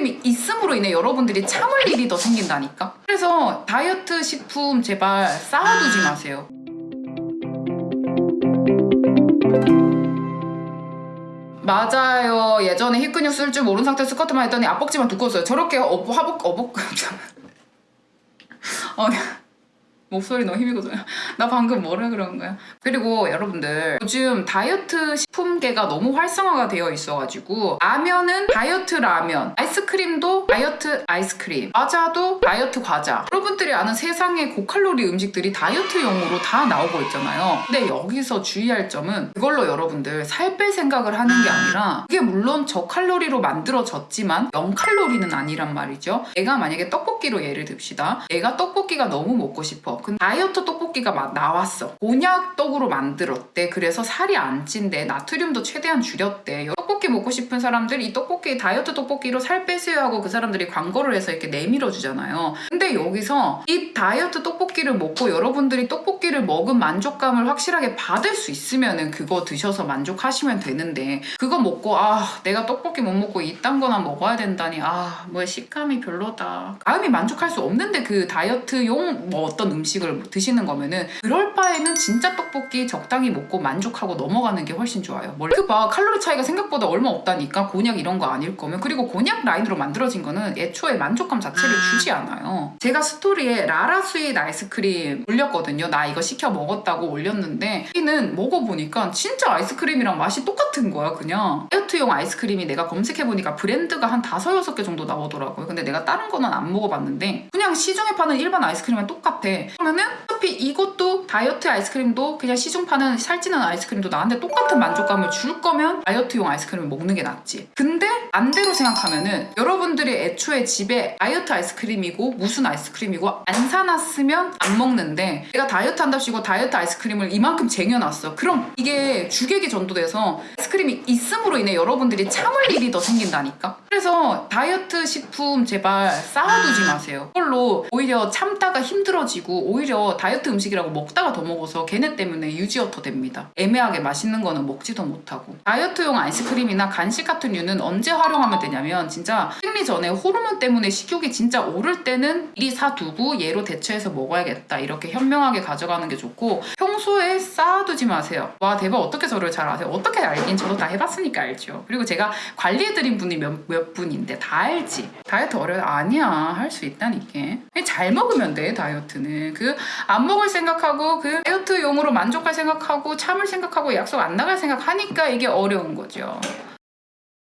아이스크림이 있음으로 인해 여러분들이 참을 일이 더 생긴다니까? 그래서 다이어트 식품 제발 쌓아두지 마세요. 맞아요. 예전에 힙근육 쓸 줄 모르는 상태에서 스쿼트만 했더니 앞벅지만 두꺼웠어요. 저렇게 어, 하복 어복 어, 목소리 너무 힘이 거든요. 나 방금 뭐라 그런 거야? 그리고 여러분들 요즘 다이어트 식품계가 너무 활성화가 되어 있어가지고 라면은 다이어트 라면 아이스크림도 다이어트 아이스크림 과자도 다이어트 과자. 여러분들이 아는 세상의 고칼로리 음식들이 다이어트용으로 다 나오고 있잖아요. 근데 여기서 주의할 점은 그걸로 여러분들 살 뺄 생각을 하는 게 아니라 그게 물론 저칼로리로 만들어졌지만 0칼로리는 아니란 말이죠. 내가 만약에 떡볶이로 예를 듭시다. 내가 떡볶이가 너무 먹고 싶어 근데 다이어트 떡볶이가 막 나왔어. 곤약 떡으로 만들었대. 그래서 살이 안 찐대. 나트륨도 최대한 줄였대 떡볶이 먹고 싶은 사람들 이 떡볶이 다이어트 떡볶이로 살 빼세요 하고 그 사람들이 광고를 해서 이렇게 내밀어 주잖아요. 근데 여기서 이 다이어트 떡볶이를 먹고 여러분들이 떡볶이를 먹은 만족감을 확실하게 받을 수 있으면은 그거 드셔서 만족하시면 되는데 그거 먹고 아 내가 떡볶이 못 먹고 이딴 거나 먹어야 된다니 아 뭐 식감이 별로다. 마음이 만족할 수 없는데 그 다이어트용 뭐 어떤 음식을 드시는 거면은 그럴 바에는 진짜 떡볶이 적당히 먹고 만족하고 넘어가는 게 훨씬 좋아요. 뭘 그 봐 칼로리 차이가 생각보다 얼마 없다니까? 곤약 이런 거 아닐 거면. 그리고 곤약 라인으로 만들어진 거는 애초에 만족감 자체를 주지 않아요. 제가 스토리에 라라 스윗 아이스크림 올렸거든요. 나 이거 시켜 먹었다고 올렸는데 여기는 먹어보니까 진짜 아이스크림이랑 맛이 똑같은 거야 그냥. 다이어트용 아이스크림이 내가 검색해보니까 브랜드가 한 다섯 여섯 개 정도 나오더라고요. 근데 내가 다른 거는 안 먹어봤는데 그냥 시중에 파는 일반 아이스크림이랑 똑같아. 그러면은 어차피 이것도 다이어트 아이스크림도 그냥 시중 파는 살찌는 아이스크림도 나한테 똑같은 만족감을 줄 거면 다이어트용 아이스크림을 먹는 게 낫지. 근데 반대로 생각하면은 여러분들이 애초에 집에 다이어트 아이스크림이고 무슨 아이스크림이고 안 사놨으면 안 먹는데 내가 다이어트 한답시고 다이어트 아이스크림을 이만큼 쟁여놨어. 그럼 이게 주객이 전도돼서 아이스크림이 있음으로 인해 여러분들이 참을 일이 더 생긴다니까 그래서 다이어트 식품 제발 쌓아두지 마세요. 그걸로 오히려 참다가 힘들어지고 오히려 다이어트 음식이라고 먹다가 더 먹어서 걔네 때문에 유지어터 됩니다. 애매하게 맛있는 거는 먹지도 못하고. 다이어트용 아이스크림이나 간식 같은 류는 언제 활용하면 되냐면 진짜 생리 전에 호르몬 때문에 식욕이 진짜 오를 때는 미리 사두고 얘로 대체해서 먹어야겠다 이렇게 현명하게 가져가는 게 좋고 평소에 쌓아두지 마세요. 와 대박. 어떻게 저를 잘 아세요? 어떻게 알긴 저도 다 해봤으니까 알죠. 그리고 제가 관리해드린 분이 몇, 몇 분인데 다 알지? 다이어트 어려워. 아니야. 할 수 있다니까. 잘 먹으면 돼 다이어트는. 그 안 먹을 생각하고 그 다이어트용으로 만족할 생각하고 참을 생각하고 약속 안 나갈 생각하니까 이게 어려운 거죠